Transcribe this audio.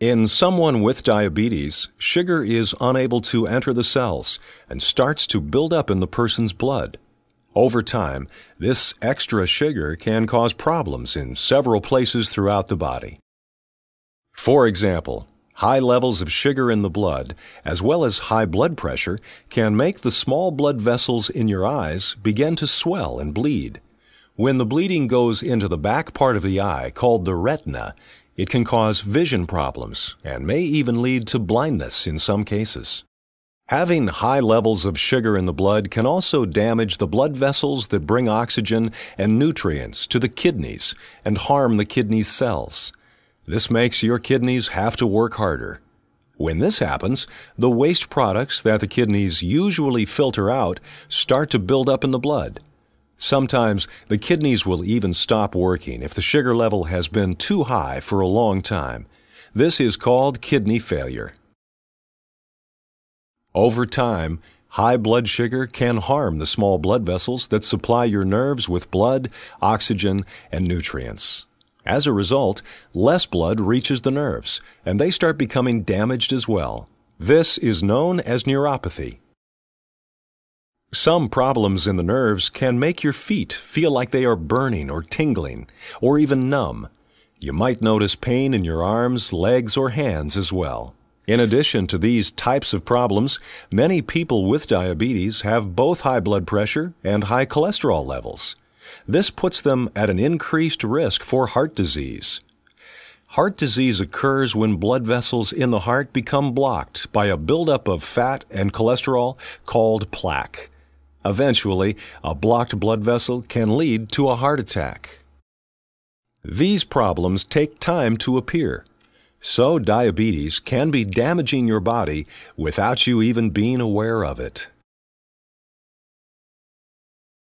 In someone with diabetes, sugar is unable to enter the cells and starts to build up in the person's blood. Over time, this extra sugar can cause problems in several places throughout the body. For example, high levels of sugar in the blood, as well as high blood pressure, can make the small blood vessels in your eyes begin to swell and bleed. When the bleeding goes into the back part of the eye, called the retina, it can cause vision problems and may even lead to blindness in some cases. Having high levels of sugar in the blood can also damage the blood vessels that bring oxygen and nutrients to the kidneys and harm the kidney's cells. This makes your kidneys have to work harder. When this happens, the waste products that the kidneys usually filter out start to build up in the blood. Sometimes the kidneys will even stop working if the sugar level has been too high for a long time. This is called kidney failure. Over time, high blood sugar can harm the small blood vessels that supply your nerves with blood, oxygen, and nutrients. As a result, less blood reaches the nerves, and they start becoming damaged as well. This is known as neuropathy. Some problems in the nerves can make your feet feel like they are burning or tingling, or even numb. You might notice pain in your arms, legs, or hands as well. In addition to these types of problems, many people with diabetes have both high blood pressure and high cholesterol levels. This puts them at an increased risk for heart disease. Heart disease occurs when blood vessels in the heart become blocked by a buildup of fat and cholesterol called plaque. Eventually, a blocked blood vessel can lead to a heart attack. These problems take time to appear, so diabetes can be damaging your body without you even being aware of it.